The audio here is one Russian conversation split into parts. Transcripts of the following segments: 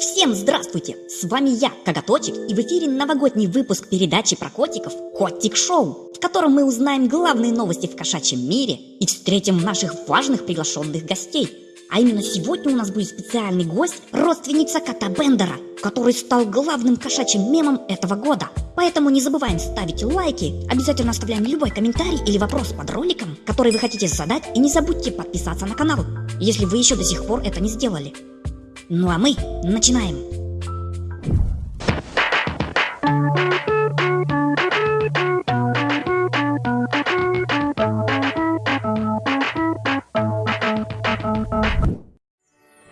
Всем здравствуйте! С вами я, Коготочек, и в эфире новогодний выпуск передачи про котиков «Котик Шоу», в котором мы узнаем главные новости в кошачьем мире и встретим наших важных приглашенных гостей. А именно сегодня у нас будет специальный гость, родственница кота Бендера, который стал главным кошачьим мемом этого года. Поэтому не забываем ставить лайки, обязательно оставляем любой комментарий или вопрос под роликом, который вы хотите задать, и не забудьте подписаться на канал, если вы еще до сих пор это не сделали. Ну а мы начинаем.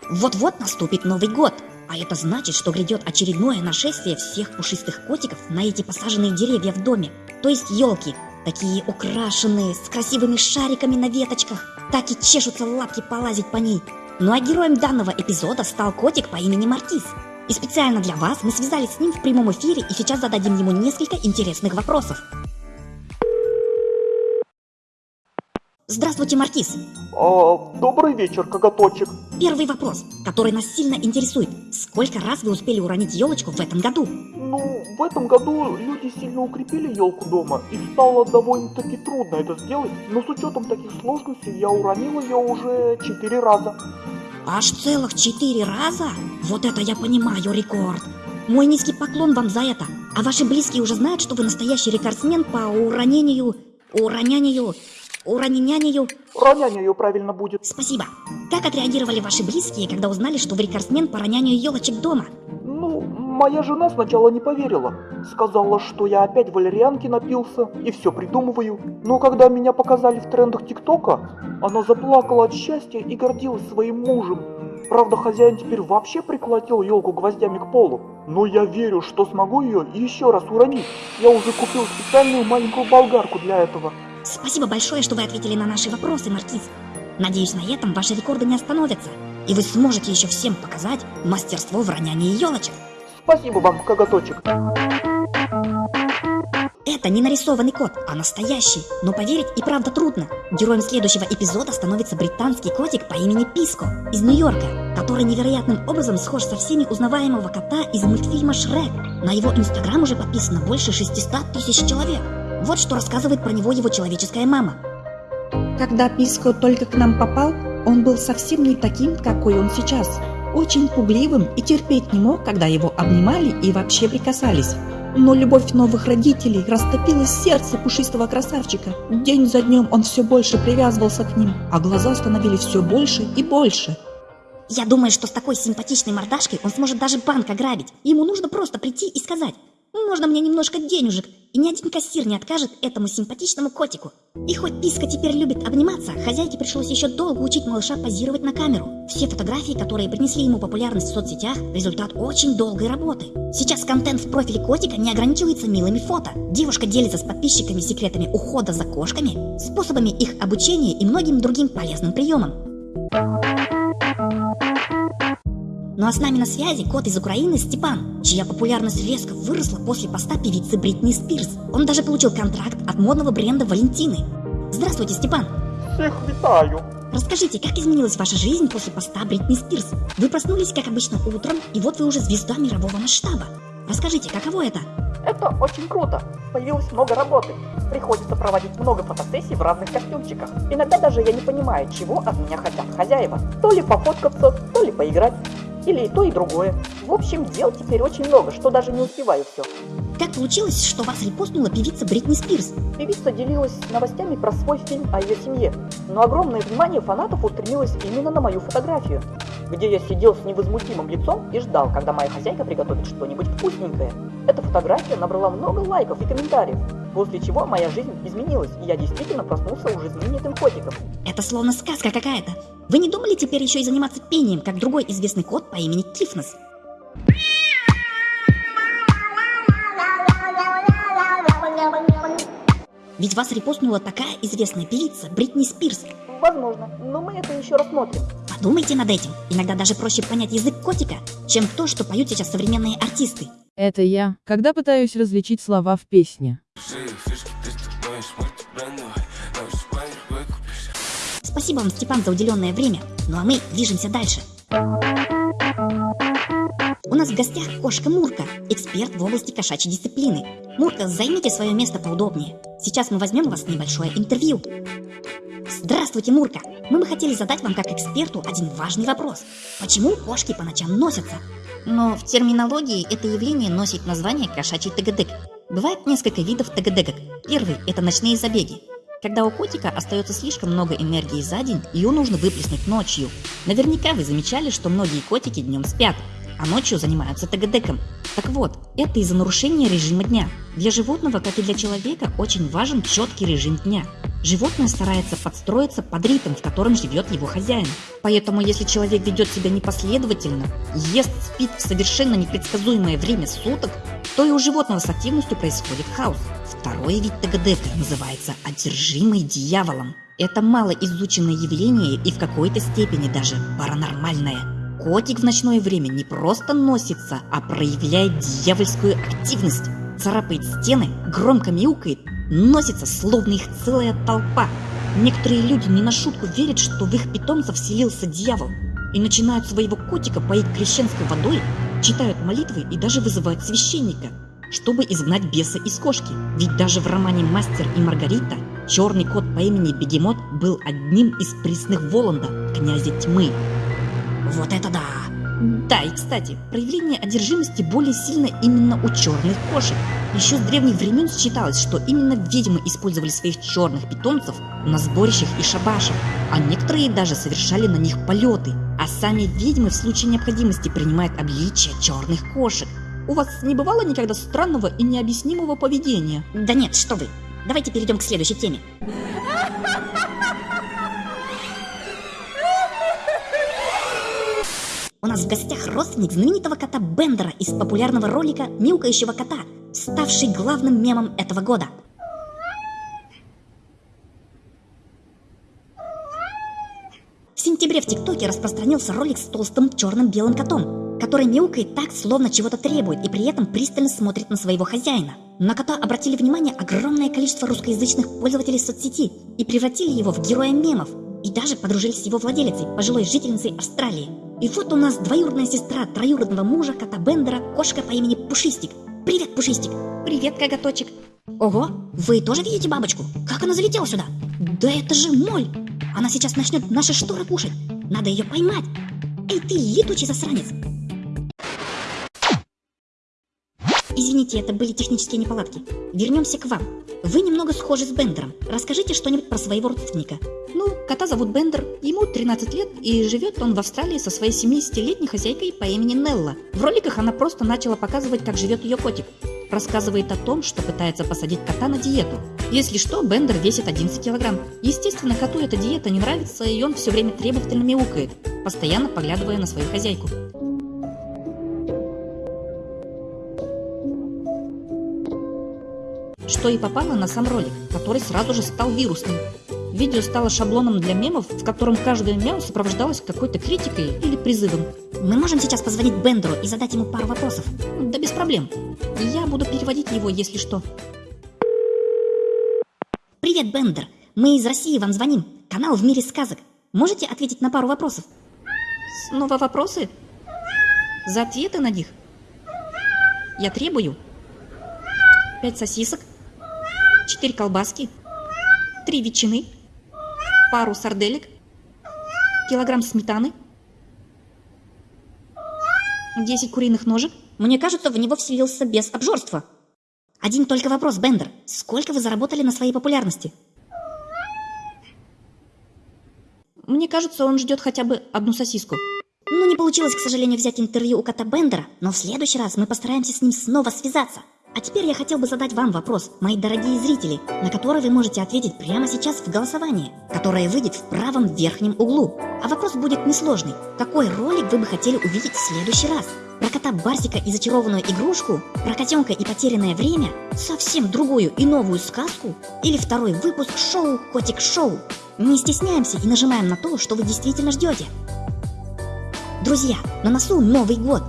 Вот-вот наступит Новый год, а это значит, что грядет очередное нашествие всех пушистых котиков на эти посаженные деревья в доме, то есть елки, такие украшенные, с красивыми шариками на веточках, так и чешутся лапки полазить по ней, ну а героем данного эпизода стал котик по имени Маркиз. И специально для вас мы связались с ним в прямом эфире и сейчас зададим ему несколько интересных вопросов. Здравствуйте, Маркиз. А, добрый вечер, коготочек. Первый вопрос, который нас сильно интересует. Сколько раз вы успели уронить елочку в этом году? Ну, в этом году люди сильно укрепили елку дома, и стало довольно-таки трудно это сделать, но с учетом таких сложностей я уронил ее уже четыре раза. Аж целых четыре раза? Вот это я понимаю рекорд. Мой низкий поклон вам за это. А ваши близкие уже знают, что вы настоящий рекордсмен по уронению... уронянию... уроненянию... Ронянию правильно будет. Спасибо. Как отреагировали ваши близкие, когда узнали, что вы рекордсмен по ронянию елочек дома? Ну, моя жена сначала не поверила. Сказала, что я опять валерьянки напился и все придумываю. Но когда меня показали в трендах ТикТока, она заплакала от счастья и гордилась своим мужем. Правда, хозяин теперь вообще приколотил елку гвоздями к полу. Но я верю, что смогу ее еще раз уронить. Я уже купил специальную маленькую болгарку для этого. Спасибо большое, что вы ответили на наши вопросы, Маркиз. Надеюсь, на этом ваши рекорды не остановятся, и вы сможете еще всем показать мастерство в ронянии елочек. Спасибо вам, коготочек. Это не нарисованный кот, а настоящий. Но поверить и правда трудно. Героем следующего эпизода становится британский котик по имени Писко из Нью-Йорка, который невероятным образом схож со всеми узнаваемого кота из мультфильма Шрек. На его инстаграм уже подписано больше 600 тысяч человек. Вот что рассказывает про него его человеческая мама. Когда Писко только к нам попал, он был совсем не таким, какой он сейчас. Очень пугливым и терпеть не мог, когда его обнимали и вообще прикасались. Но любовь новых родителей растопила сердце пушистого красавчика. День за днем он все больше привязывался к ним, а глаза становились все больше и больше. Я думаю, что с такой симпатичной мордашкой он сможет даже банк ограбить. Ему нужно просто прийти и сказать «Можно мне немножко денежек?» И ни один кассир не откажет этому симпатичному котику. И хоть Писка теперь любит обниматься, хозяйке пришлось еще долго учить малыша позировать на камеру. Все фотографии, которые принесли ему популярность в соцсетях, результат очень долгой работы. Сейчас контент в профиле котика не ограничивается милыми фото. Девушка делится с подписчиками секретами ухода за кошками, способами их обучения и многим другим полезным приемам. Ну а с нами на связи кот из Украины Степан, чья популярность резко выросла после поста певицы Бритни Спирс. Он даже получил контракт от модного бренда Валентины. Здравствуйте, Степан! Всех витаю! Расскажите, как изменилась ваша жизнь после поста Бритни Спирс? Вы проснулись, как обычно, утром, и вот вы уже звезда мирового масштаба. Расскажите, каково это? Это очень круто. Появилось много работы. Приходится проводить много фотосессий в разных костюмчиках. Иногда даже я не понимаю, чего от меня хотят хозяева. То ли пофоткаться, то ли поиграть. Или и то, и другое. В общем, дел теперь очень много, что даже не успеваю все. Как получилось, что вас репостнула певица Бритни Спирс? Певица делилась новостями про свой фильм о ее семье, но огромное внимание фанатов устремилось именно на мою фотографию, где я сидел с невозмутимым лицом и ждал, когда моя хозяйка приготовит что-нибудь вкусненькое. Эта фотография набрала много лайков и комментариев, после чего моя жизнь изменилась, и я действительно проснулся уже знаменитым котиком. Это словно сказка какая-то. Вы не думали теперь еще и заниматься пением, как другой известный кот по имени Кифнес? Ведь вас репостнула такая известная певица Бритни Спирс. Возможно, но мы это еще рассмотрим. Подумайте над этим. Иногда даже проще понять язык котика, чем то, что поют сейчас современные артисты. Это я, когда пытаюсь различить слова в песне. Спасибо вам, Степан, за уделенное время. Ну а мы движемся дальше. У нас в гостях кошка Мурка, эксперт в области кошачьей дисциплины. Мурка, займите свое место поудобнее. Сейчас мы возьмем у вас небольшое интервью. Здравствуйте, Мурка! Мы бы хотели задать вам как эксперту один важный вопрос. Почему кошки по ночам носятся? Но в терминологии это явление носит название кошачий тагадек. Бывает несколько видов тагадекок. Первый – это ночные забеги. Когда у котика остается слишком много энергии за день, ее нужно выплеснуть ночью. Наверняка вы замечали, что многие котики днем спят, а ночью занимаются ТГДком. Так вот, это из-за нарушения режима дня. Для животного, как и для человека, очень важен четкий режим дня. Животное старается подстроиться под ритм, в котором живет его хозяин. Поэтому, если человек ведет себя непоследовательно, ест, спит в совершенно непредсказуемое время суток, то и у животного с активностью происходит хаос. Второй вид ТГДК называется одержимый дьяволом. Это малоизученное явление и в какой-то степени даже паранормальное. Котик в ночное время не просто носится, а проявляет дьявольскую активность. Царапает стены, громко мяукает, носится, словно их целая толпа. Некоторые люди не на шутку верят, что в их питомца вселился дьявол. И начинают своего котика поить крещенской водой, читают молитвы и даже вызывают священника, чтобы изгнать беса из кошки. Ведь даже в романе «Мастер и Маргарита» черный кот по имени Бегемот был одним из присных Воланда, князя тьмы. Вот это да! Да, и кстати, проявление одержимости более сильно именно у черных кошек. Еще с древних времен считалось, что именно ведьмы использовали своих черных питомцев на сборищах и шабашах, а некоторые даже совершали на них полеты. А сами ведьмы в случае необходимости принимают обличие черных кошек. У вас не бывало никогда странного и необъяснимого поведения? Да нет, что вы. Давайте перейдем к следующей теме. У нас в гостях родственник знаменитого кота Бендера из популярного ролика «Мяукающего кота», ставший главным мемом этого года. В сентябре в ТикТоке распространился ролик с толстым черным белым котом, который мяукает так, словно чего-то требует, и при этом пристально смотрит на своего хозяина. На кота обратили внимание огромное количество русскоязычных пользователей соцсети и превратили его в героя мемов, и даже подружились с его владелицей, пожилой жительницей Австралии. И вот у нас двоюродная сестра троюродного мужа кота Бендера, кошка по имени Пушистик. Привет, Пушистик. Привет, коготочек. Ого, вы тоже видите бабочку? Как она залетела сюда? Да это же моль! Она сейчас начнет наши шторы кушать. Надо ее поймать. Эй ты, летучий засранец! Извините, это были технические неполадки. Вернемся к вам. Вы немного схожи с Бендером. Расскажите что-нибудь про своего родственника. Ну, кота зовут Бендер, ему 13 лет, и живет он в Австралии со своей 70-летней хозяйкой по имени Нелла. В роликах она просто начала показывать, как живет ее котик. Рассказывает о том, что пытается посадить кота на диету. Если что, Бендер весит 11 килограмм. Естественно, коту эта диета не нравится, и он все время требовательно мяукает, постоянно поглядывая на свою хозяйку. Что и попало на сам ролик, который сразу же стал вирусным. Видео стало шаблоном для мемов, в котором каждое мяу сопровождалось какой-то критикой или призывом. Мы можем сейчас позвонить Бендеру и задать ему пару вопросов? Да без проблем. Я буду переводить его, если что. Привет, Бендер. Мы из России вам звоним. Канал в мире сказок. Можете ответить на пару вопросов? Снова вопросы? За ответы на них? Я требую. Пять сосисок, четыре колбаски, три ветчины, пару сарделек, килограмм сметаны, 10 куриных ножек. Мне кажется, в него вселился без обжорства. Один только вопрос, Бендер. Сколько вы заработали на своей популярности? Мне кажется, он ждет хотя бы одну сосиску. Ну, не получилось, к сожалению, взять интервью у кота Бендера, но в следующий раз мы постараемся с ним снова связаться. А теперь я хотел бы задать вам вопрос, мои дорогие зрители, на который вы можете ответить прямо сейчас в голосовании, которое выйдет в правом верхнем углу. А вопрос будет несложный. Какой ролик вы бы хотели увидеть в следующий раз? Про кота Барсика и зачарованную игрушку? Про котенка и потерянное время? Совсем другую и новую сказку? Или второй выпуск шоу «Котик Шоу»? Не стесняемся и нажимаем на то, что вы действительно ждете. Друзья, на носу Новый год,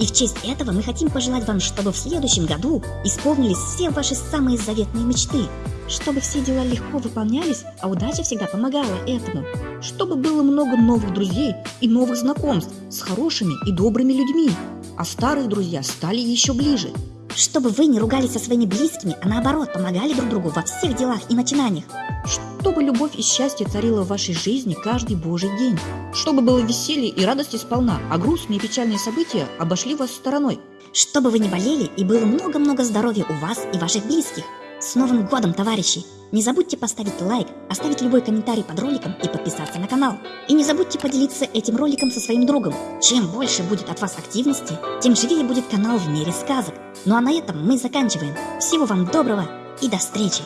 и в честь этого мы хотим пожелать вам, чтобы в следующем году исполнились все ваши самые заветные мечты, чтобы все дела легко выполнялись, а удача всегда помогала этому, чтобы было много новых друзей и новых знакомств с хорошими и добрыми людьми, а старые друзья стали еще ближе. Чтобы вы не ругались со своими близкими, а наоборот помогали друг другу во всех делах и начинаниях. Чтобы любовь и счастье царило в вашей жизни каждый божий день. Чтобы было веселье и радости сполна, а грустные и печальные события обошли вас стороной. Чтобы вы не болели и было много-много здоровья у вас и ваших близких. С Новым годом, товарищи! Не забудьте поставить лайк, оставить любой комментарий под роликом и подписаться на канал. И не забудьте поделиться этим роликом со своим другом. Чем больше будет от вас активности, тем живее будет канал в мире сказок. Ну а на этом мы заканчиваем. Всего вам доброго и до встречи!